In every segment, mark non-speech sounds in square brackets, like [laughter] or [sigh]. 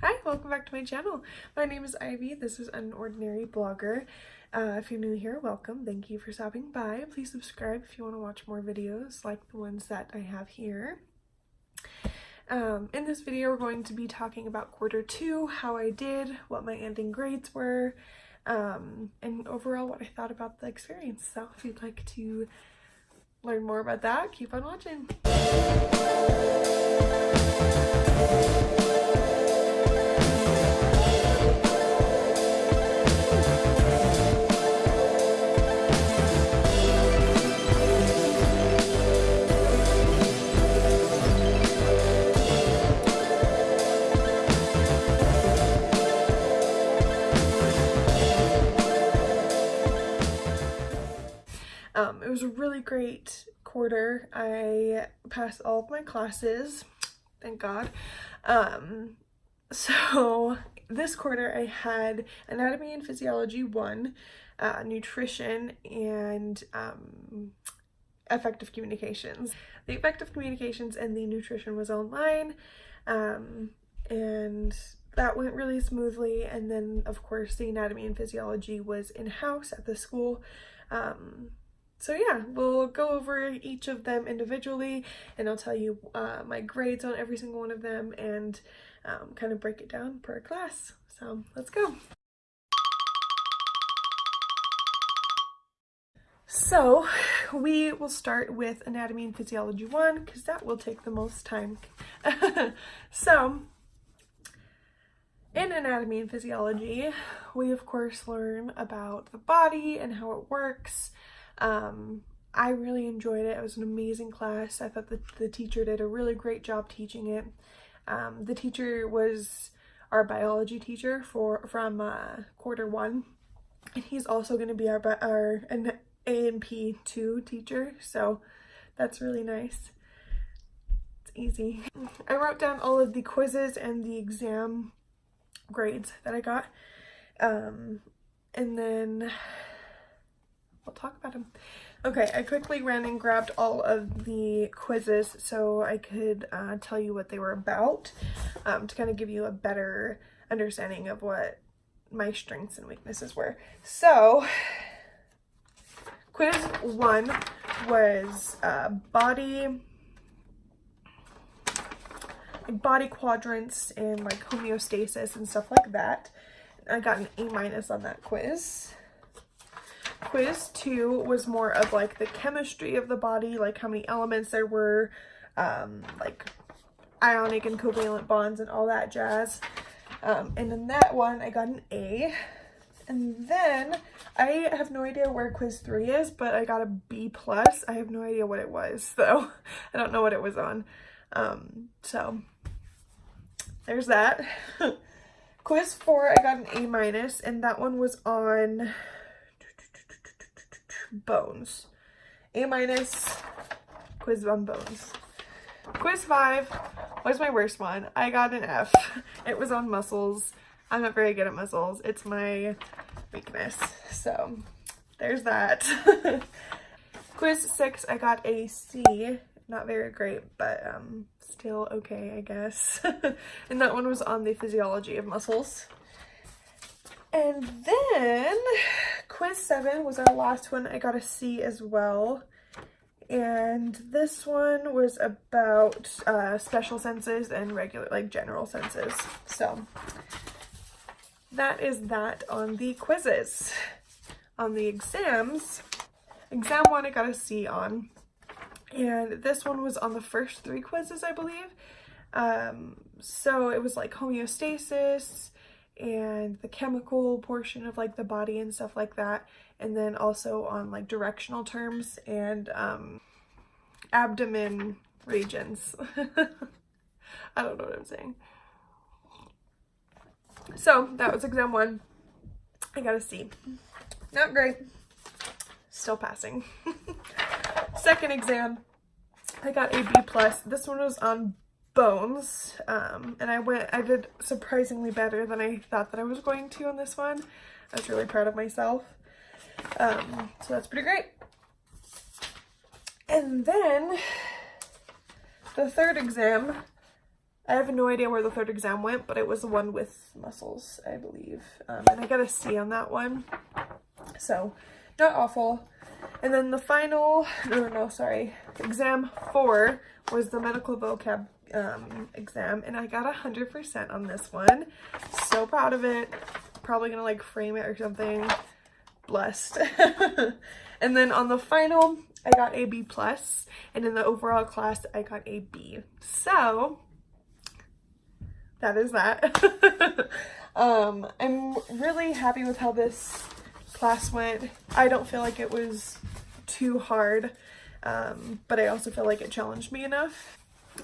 Hi, welcome back to my channel. My name is Ivy. This is an ordinary blogger. Uh, if you're new here, welcome. Thank you for stopping by. Please subscribe if you want to watch more videos like the ones that I have here. Um, in this video, we're going to be talking about quarter two, how I did, what my ending grades were, um, and overall what I thought about the experience. So if you'd like to learn more about that, keep on watching. Um, it was a really great quarter. I passed all of my classes, thank God. Um, [laughs] so this quarter I had Anatomy and Physiology 1, uh, Nutrition, and um, Effective Communications. The Effective Communications and the Nutrition was online, um, and that went really smoothly. And then, of course, the Anatomy and Physiology was in-house at the school. Um, so yeah, we'll go over each of them individually and I'll tell you uh, my grades on every single one of them and um, kind of break it down per class. So let's go. So we will start with Anatomy and Physiology 1 because that will take the most time. [laughs] so in Anatomy and Physiology, we of course learn about the body and how it works, um, I really enjoyed it. It was an amazing class. I thought that the teacher did a really great job teaching it. Um, the teacher was our biology teacher for from uh, quarter one, and he's also going to be our our an A&P two teacher. So that's really nice. It's easy. I wrote down all of the quizzes and the exam grades that I got, um, and then we'll talk about them. Okay, I quickly ran and grabbed all of the quizzes so I could uh, tell you what they were about um, to kind of give you a better understanding of what my strengths and weaknesses were. So, quiz one was uh, body body quadrants and like homeostasis and stuff like that. I got an A minus on that quiz. Quiz two was more of like the chemistry of the body, like how many elements there were, um, like ionic and covalent bonds and all that jazz. Um, and in that one, I got an A. And then I have no idea where quiz three is, but I got a B plus. I have no idea what it was, [laughs] though. I don't know what it was on. Um, so there's that. [laughs] quiz four, I got an A minus, and that one was on bones. A minus, quiz on bones. Quiz 5 was my worst one. I got an F. It was on muscles. I'm not very good at muscles. It's my weakness. So there's that. [laughs] quiz 6, I got a C. Not very great, but um, still okay, I guess. [laughs] and that one was on the physiology of muscles. And then quiz seven was our last one. I got a C as well. And this one was about uh, special senses and regular, like general senses. So that is that on the quizzes. On the exams, exam one I got a C on. And this one was on the first three quizzes, I believe. Um, so it was like homeostasis, and the chemical portion of like the body and stuff like that and then also on like directional terms and um abdomen regions. [laughs] I don't know what I'm saying. So that was exam one. I got a C not great. Still passing. [laughs] Second exam. I got a B plus. This one was on bones um, and I went I did surprisingly better than I thought that I was going to on this one I was really proud of myself um, so that's pretty great and then the third exam I have no idea where the third exam went, but it was the one with muscles, I believe. Um, and I got a C on that one. So, not awful. And then the final, no, no, no, sorry, exam four was the medical vocab um, exam. And I got 100% on this one. So proud of it. Probably gonna like frame it or something. Blessed. [laughs] and then on the final, I got a B plus, and in the overall class, I got a B. So that is that. [laughs] um, I'm really happy with how this class went. I don't feel like it was too hard, um, but I also feel like it challenged me enough.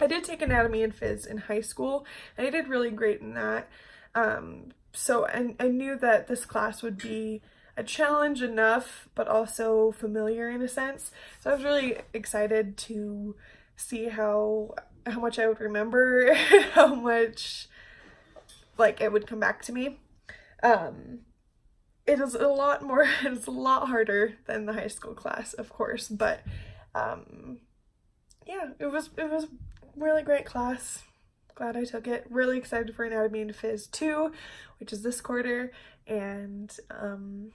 I did take anatomy and phys in high school, and I did really great in that. Um, so I, I knew that this class would be a challenge enough, but also familiar in a sense. So I was really excited to see how how much I would remember, [laughs] how much like it would come back to me. Um, it is a lot more, [laughs] it's a lot harder than the high school class, of course, but um, yeah, it was, it was really great class. Glad I took it. Really excited for Anatomy and Phys 2, which is this quarter, and um,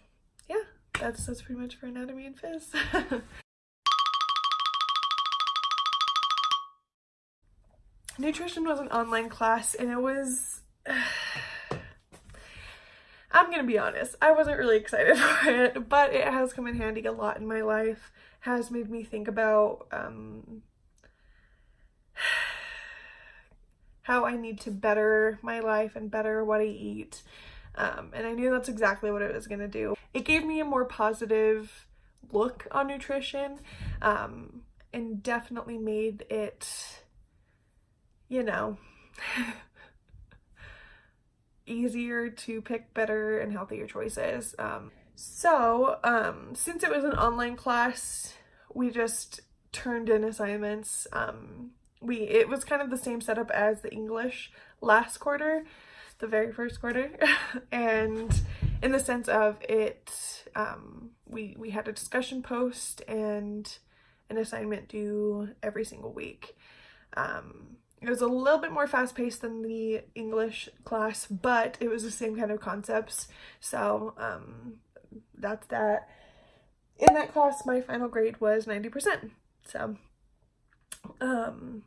yeah, that's, that's pretty much for Anatomy and Phys. [laughs] nutrition was an online class and it was [sighs] I'm gonna be honest I wasn't really excited [laughs] for it but it has come in handy a lot in my life has made me think about um, [sighs] how I need to better my life and better what I eat um, and I knew that's exactly what it was gonna do it gave me a more positive look on nutrition um, and definitely made it you know, [laughs] easier to pick better and healthier choices. Um, so, um, since it was an online class, we just turned in assignments. We It was kind of the same setup as the English last quarter, the very first quarter. [laughs] and in the sense of it, um, we, we had a discussion post and an assignment due every single week. Um, it was a little bit more fast-paced than the English class, but it was the same kind of concepts. So um, that's that. In that class, my final grade was 90%. So um,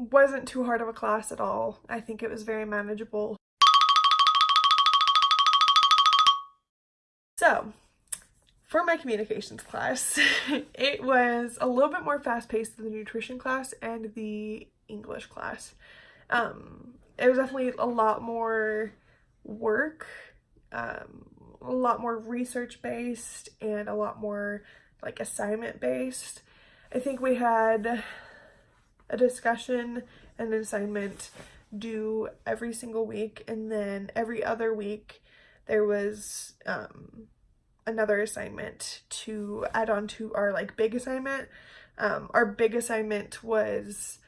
wasn't too hard of a class at all. I think it was very manageable. So for my communications class, [laughs] it was a little bit more fast-paced than the nutrition class and the English class. Um, it was definitely a lot more work, um, a lot more research based, and a lot more like assignment based. I think we had a discussion and an assignment due every single week, and then every other week there was um, another assignment to add on to our like big assignment. Um, our big assignment was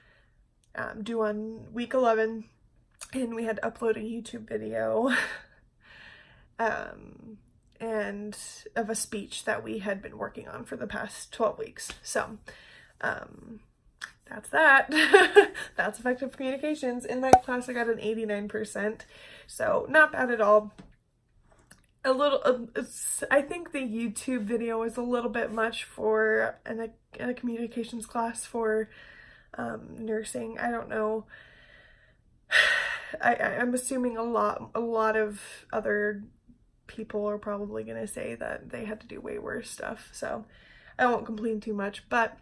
um, due on week 11 and we had to upload a YouTube video [laughs] um, and of a speech that we had been working on for the past 12 weeks. So um, that's that. [laughs] that's effective communications. In that class I got an 89%, so not bad at all. A little, uh, I think the YouTube video is a little bit much for an, a, a communications class for um, nursing. I don't know. [sighs] I, I'm assuming a lot, a lot of other people are probably going to say that they had to do way worse stuff. So I won't complain too much, but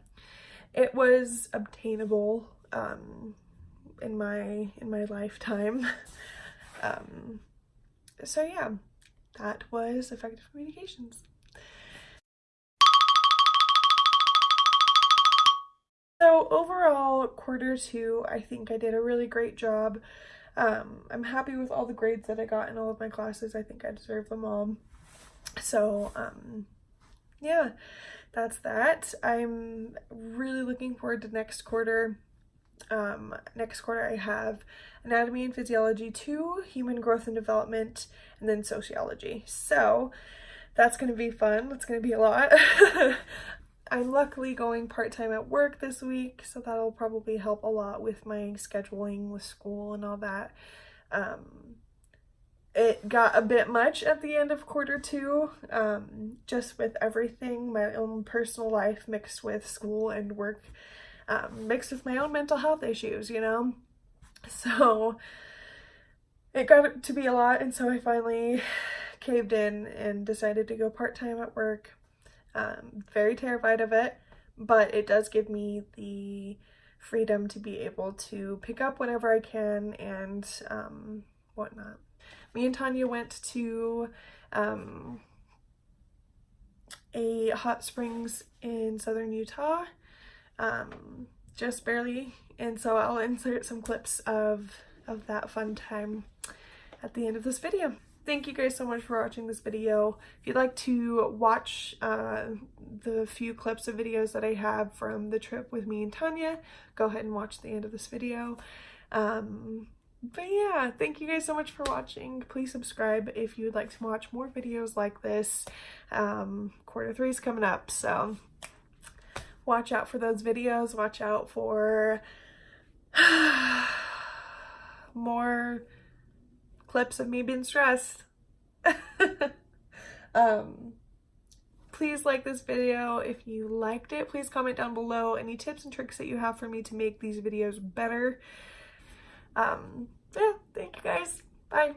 it was obtainable um, in my in my lifetime. [laughs] um, so yeah, that was effective communications. So overall, quarter two, I think I did a really great job. Um, I'm happy with all the grades that I got in all of my classes. I think I deserve them all. So, um, yeah, that's that. I'm really looking forward to next quarter. Um, next quarter I have Anatomy and Physiology 2, Human Growth and Development, and then Sociology. So, that's going to be fun. That's going to be a lot. [laughs] I'm luckily going part-time at work this week, so that'll probably help a lot with my scheduling with school and all that. Um, it got a bit much at the end of quarter two, um, just with everything, my own personal life mixed with school and work, um, mixed with my own mental health issues, you know? [laughs] So it got to be a lot, and so I finally caved in and decided to go part-time at work. Um, very terrified of it, but it does give me the freedom to be able to pick up whenever I can and um, whatnot. Me and Tanya went to um, a hot springs in southern Utah, um, just barely, and so I'll insert some clips of, of that fun time at the end of this video. Thank you guys so much for watching this video. If you'd like to watch uh, the few clips of videos that I have from the trip with me and Tanya, go ahead and watch the end of this video. Um, but yeah, thank you guys so much for watching. Please subscribe if you would like to watch more videos like this. Um, quarter three is coming up, so watch out for those videos. Watch out for [sighs] more clips of me being stressed. [laughs] um, please like this video. If you liked it, please comment down below any tips and tricks that you have for me to make these videos better. Um, yeah, thank you guys. Bye.